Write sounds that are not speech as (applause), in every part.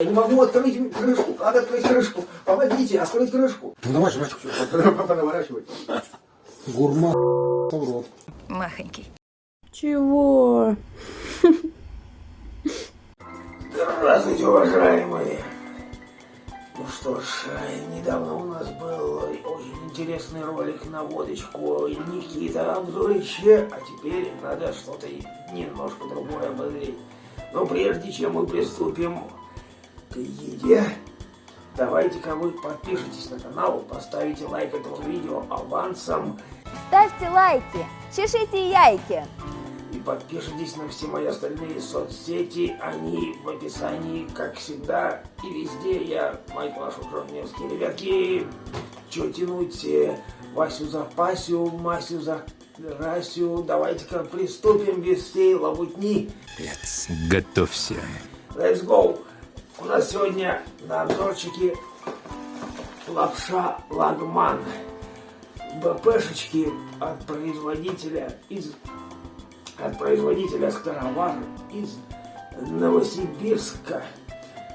Я не могу открыть крышку. Как открыть крышку? Помогите, открыть крышку. Ну давай, жвачку. Наворачивай. Гурман в рот. Махонький. Чего? Здравствуйте, уважаемые. Ну что ж, недавно у нас был очень интересный ролик на водочку Никита Анзорича, а теперь надо что-то немножко другое обозреть. Но прежде чем мы приступим к еде, давайте-ка вы подпишитесь на канал, поставите лайк этому видео авансом Ставьте лайки, чешите яйки. и подпишитесь на все мои остальные соцсети, они в описании, как всегда, и везде я, мать вашу, Жорневский. Ребятки, что тянуть, э, Васю за Пасю, Масю за Расю, давайте-ка приступим без всей лабутни. Готовься. Let's go! У нас сегодня на обзорчике лапша Лагман. БПшечки от производителя из от производителя Старовар из Новосибирска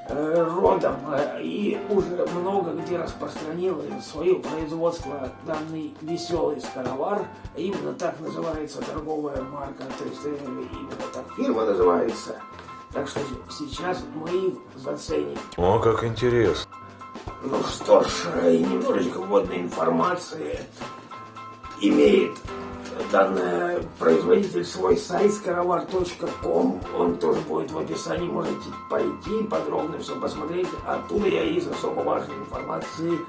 э, родом э, и уже много где распространил свое производство данный веселый Старовар. Именно так называется торговая марка, то есть э, именно так фирма называется. Так что сейчас мы заценим. О, как интересно. Ну что ж, э, немножечко вводной информации. Имеет данный производитель свой сайт скоровар.ком. Он тоже будет в описании. Можете пойти подробно все посмотреть. Оттуда я из особо важной информации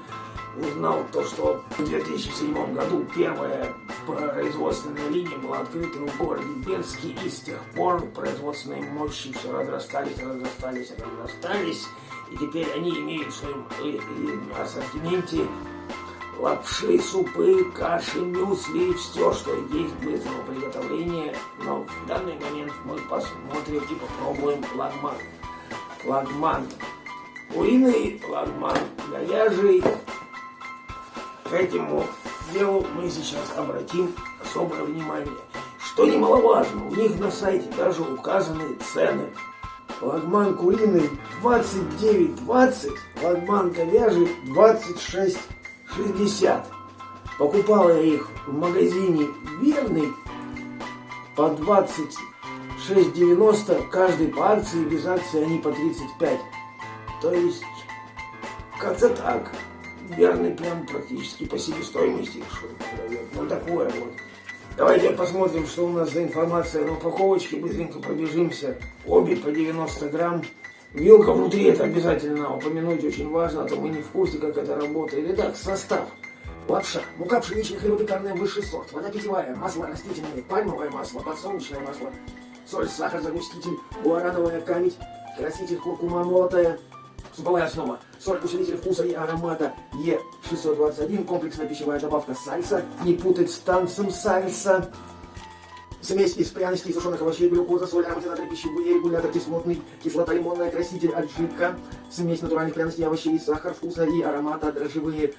узнал то, что в 2007 году первая производственная линия была открыта в городе Берске, и с тех пор производственные мощи все разрастались, разрастались, разрастались, и теперь они имеют в своем э, э, ассортименте лапши, супы, каши, мюсли, все, что есть быстрого приготовления. Но в данный момент мы посмотрим и попробуем лагман. Лагман куриный, лагман говяжий. Этому делу мы сейчас обратим особое внимание. Что немаловажно, у них на сайте даже указаны цены. Лагман куриный 29,20, лагман говяжий 26,60. Покупал я их в магазине Верный по 26,90, каждый по акции, без акции они по 35. То есть, как-то так. Верный прям практически по себестоимости. Ну такое вот. Давайте посмотрим, что у нас за информация на упаковочке. Быстренько пробежимся. Обе по 90 грамм. Вилка внутри, это обязательно упомянуть, очень важно, а то мы не в курсе, как это работает. Итак, состав. Лапша, мука пшеничная, хлебопекарная, высший сорт, вода питьевая, масло растительное, пальмовое масло, подсолнечное масло, соль, сахар, загуститель, гуарановая камедь, краситель, куркума молотая, Суповая основа. Соль, усилитель вкуса и аромата Е621. Комплексная пищевая добавка сальса. Не путать с танцем сальса. Смесь из пряностей, сушеных овощей, глюкоза, соль, ароматизатор пищевые, регулятор кислотный, кислота лимонная, краситель, аджика, смесь натуральных пряностей, овощей, сахар, вкуса и аромата, дрожжевые,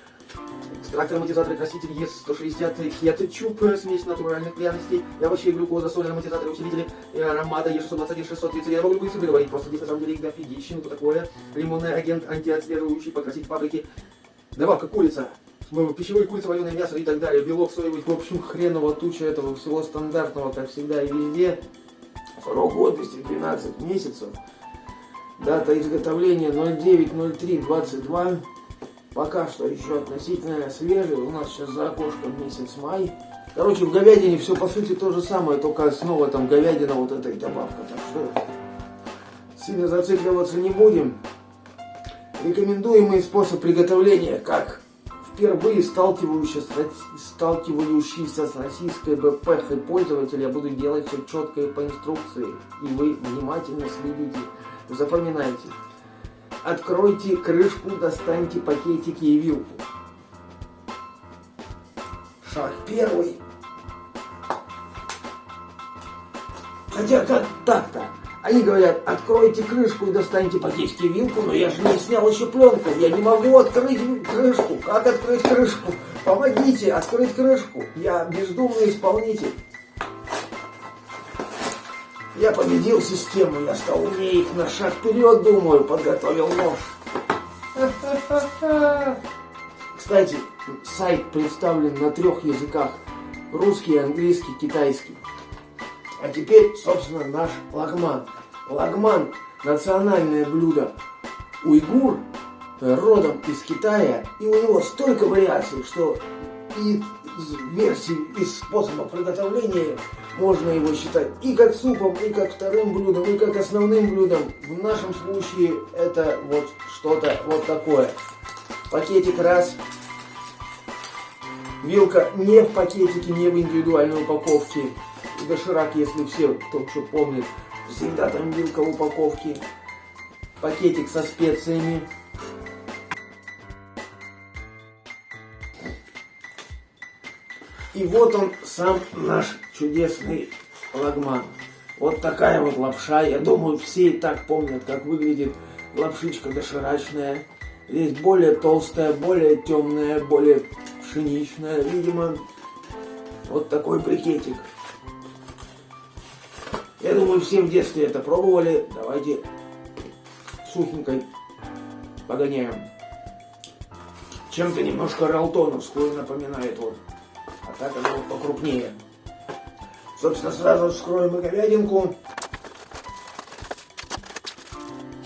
экстракт, ароматизатор, краситель, Е160, кетчуп, смесь натуральных пряностей, и овощей, глюкоза, соль, ароматизатор, усилители и аромата, Е621, 630. Я могу цифры говорить, просто здесь на самом деле их дофигища, ну такое. Лимонный агент, антиотслеживающий, покрасить фабрики. Добавка курица, пищевой курица, вареное мясо и так далее. Белок соевый, в общем, хреново туча этого всего стандартного, как всегда и везде. Срок годности 12 месяцев. Дата изготовления 09.03.22. Пока что еще относительно свежий. У нас сейчас за окошком месяц май. Короче, в говядине все по сути то же самое, только снова там говядина вот эта и добавка. Так что сильно зацикливаться не будем. Рекомендуемый способ приготовления, как впервые сталкивающийся, сталкивающийся с российской БПХ пользователь, я буду делать все четко и по инструкции. И вы внимательно следите. Запоминайте. Откройте крышку, достаньте пакетики и вилку. Шаг первый. Хотя как так-то? Они говорят, откройте крышку и достаньте пакетики и вилку, но я же не снял еще пленку, я не могу открыть крышку. Как открыть крышку? Помогите открыть крышку. Я бездумный исполнитель. Я победил систему, я стал умнее на шаг вперед, думаю, подготовил нож. Кстати, сайт представлен на трех языках. Русский, английский, китайский. А теперь, собственно, наш лагман. Лагман – национальное блюдо уйгур, э, родом из Китая, и у него столько вариаций, что и версий, и способов приготовления можно его считать и как супом, и как вторым блюдом, и как основным блюдом. В нашем случае это вот что-то вот такое. Пакетик раз, вилка не в пакетике, не в индивидуальной упаковке. Доширак, если все, кто что помнит, всегда там вилка в упаковке. Пакетик со специями. И вот он сам наш чудесный лагман. Вот такая вот лапша. Я думаю, все и так помнят, как выглядит лапшичка доширачная. Здесь более толстая, более темная, более пшеничная, видимо. Вот такой брикетик. Я думаю, все в детстве это пробовали. Давайте сухенькой погоняем. Чем-то немножко ралтоновскую напоминает вот так она вот покрупнее. Собственно, сразу вскроем и говядинку.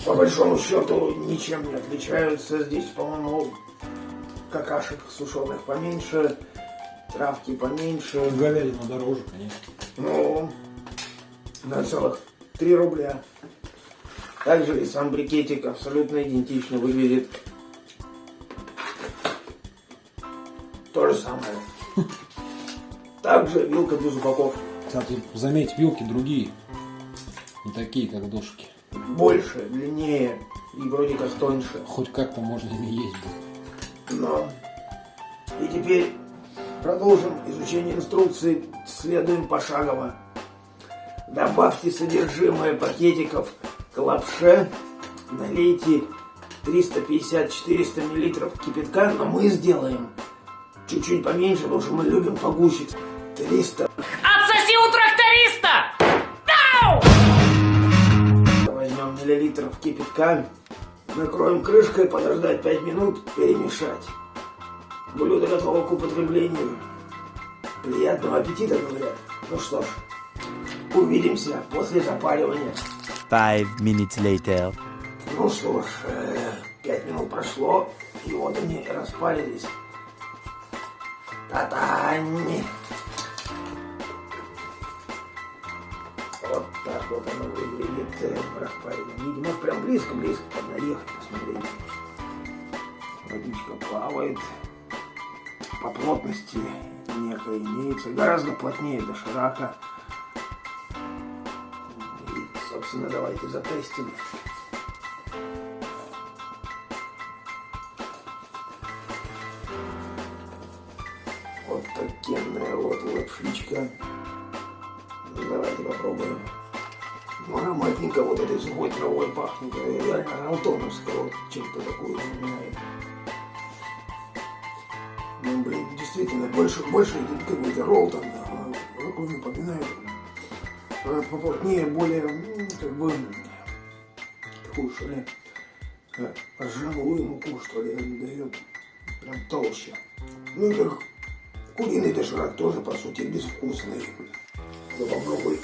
По большому счету ничем не отличаются. Здесь, по-моему, какашек сушеных поменьше, травки поменьше. Говядина дороже, конечно. Ну, на целых 3 рубля. Также и сам брикетик абсолютно идентично выглядит. То же самое. (laughs) Также вилка без упаковки. Кстати, заметь, вилки другие. Не такие, как дошки. Больше, длиннее и вроде как тоньше. Хоть как-то можно ими есть будет. Но. И теперь продолжим изучение инструкции. Следуем пошагово. Добавьте содержимое пакетиков к лапше. Налейте 350-400 мл кипятка, но мы сделаем чуть-чуть поменьше, потому что мы любим погуще. 300. Отсоси у тракториста! Возьмем миллилитров кипятка, накроем крышкой, подождать 5 минут, перемешать. Блюдо готово к употреблению. Приятного аппетита, говорят. Ну что ж, увидимся после запаривания. Five minutes later. Ну что ж, э, пять минут прошло, и вот они распарились. Та-тань! Вот вот оно выглядит распаренным. Видимо, прям близко-близко поднаехать, посмотрите. Водичка плавает. По плотности некая имеется. Гораздо плотнее доширака. И, собственно, давайте затестим. Вот такенная вот лапшичка. Давайте попробуем. Ну, ароматненько вот этой сухой травой пахнет. Реально алтоновская вот чем-то такую напоминает. Ну, блин, действительно, больше, больше какой-то какой напоминает. Поплотнее, более, как бы, такую, что ли, э, ржаную муку, что ли, дает. Прям толще. Ну, как куриный доширак тоже, по сути, безвкусный. Ну, попробуй.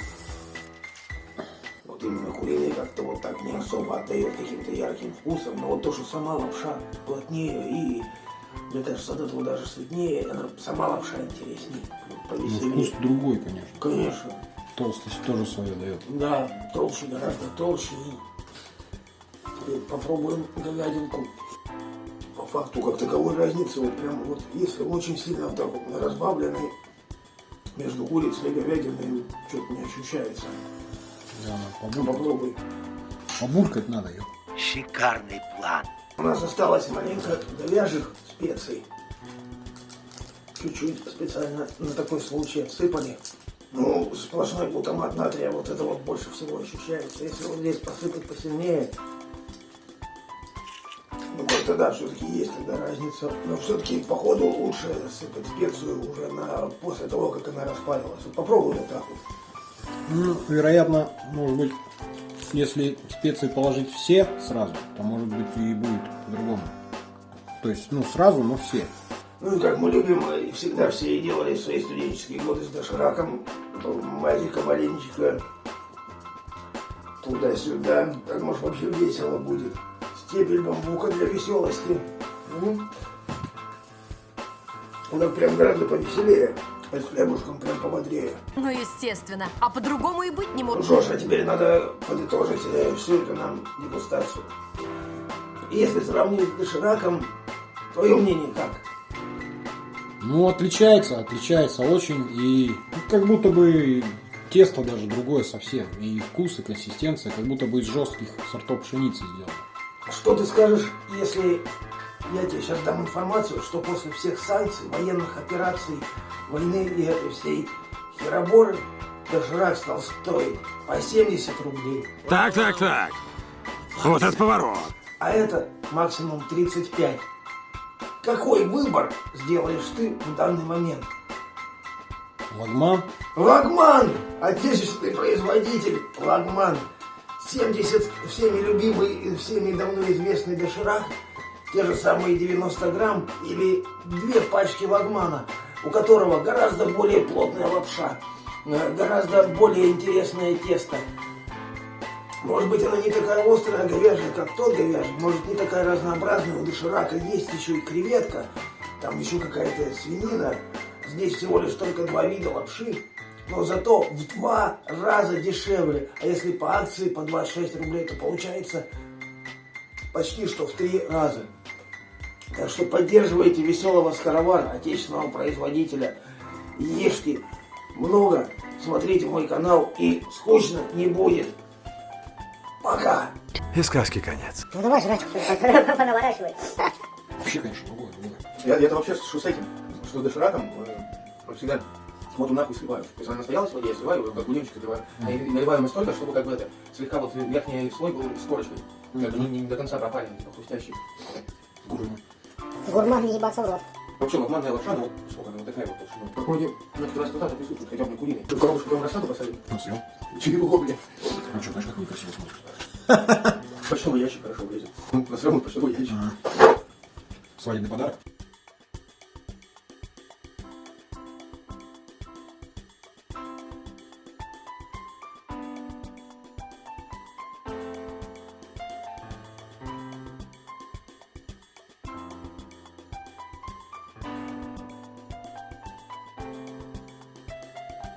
Вот именно куриный как-то вот так не особо отдает каким-то ярким вкусом. Но вот то, что сама лапша плотнее и, мне кажется, от этого даже светнее, она сама лапша интереснее, Ну, вкус другой, конечно. Конечно. Толстость тоже свое дает. Да, толще, гораздо толще. Попробуем говядинку. По факту, как таковой разницы, вот прям вот, если очень сильно так вот разбавленный, между курицей и говядиной что-то не ощущается. Да, Ну, побулькать. попробуй. Побулькать надо ее. Шикарный план. У нас осталось маленько говяжьих специй. Чуть-чуть специально на такой случай отсыпали. Ну, сплошной глутамат натрия, вот это вот больше всего ощущается. Если вот здесь посыпать посильнее, ну, как-то да, все-таки есть тогда разница. Но все-таки, походу, лучше сыпать специю уже на, после того, как она распарилась. Вот попробуй вот так вот. Ну, вероятно, может быть, если специи положить все сразу, то может быть и будет по-другому. То есть, ну, сразу, но все. Ну и как мы любим, и всегда все и делали в свои студенческие годы с дошираком, мазика маленечко, туда-сюда. Так может вообще весело будет. Стебель бамбука для веселости. Ну прям гораздо повеселее, а с хлебушком прям пободрее. Ну, естественно. А по-другому и быть не Ну может. что ж, а теперь надо подытожить э, всю эту нам дегустацию. Если сравнить с дошираком, твое мнение как? Ну, отличается, отличается очень. И ну, как будто бы тесто даже другое совсем. И вкус, и консистенция, как будто бы из жестких сортов пшеницы сделано. Что ты скажешь, если я тебе сейчас дам информацию, что после всех санкций, военных операций, войны и этой всей хероборы, доширак стал стоить по 70 рублей. Так, так, так. Вот это поворот. А это максимум 35. Какой выбор сделаешь ты в данный момент? Лагман. Лагман! Отечественный производитель Лагман. 70 всеми любимый и всеми давно известный доширак, те же самые 90 грамм или две пачки Лагмана, у которого гораздо более плотная лапша, э, гораздо более интересное тесто. Может быть, она не такая острая, говяжья, как тот говяжий, может, не такая разнообразная, у доширака есть еще и креветка, там еще какая-то свинина. Здесь всего лишь только два вида лапши, но зато в два раза дешевле. А если по акции по 26 рублей, то получается почти что в три раза. Так что поддерживайте веселого скоровара, отечественного производителя. Ешьте много, смотрите мой канал и скучно не будет. Пока! И сказки конец. Ну давай жрать, понаворачивай. (laughs) Вообще, конечно, другое. другое. Я, я это вообще что с этим, что с дошираком, э, всегда воду нахуй сливаю. То есть она настоялась в воде, я сливаю, как бульончик наливаю. А и наливаю настолько, чтобы как бы это, слегка вот верхний слой был с корочкой. Как бы не, не до конца пропаренный, типа хрустящий. Гурман. Гурман не ебаться в рот. Вообще лохманная лапша, ну вот сколько она вот такая вот толщина. Как вроде, ну, как раз туда присутствует, хотя бы не куриный. Ты коробушку прям рассаду посадил? Ну, съел. Чего, блядь? Ну что, знаешь, как некрасиво смотрится. Почтовый ящик хорошо влезет. Ну, на самом почтовый ящик. Свадебный подарок.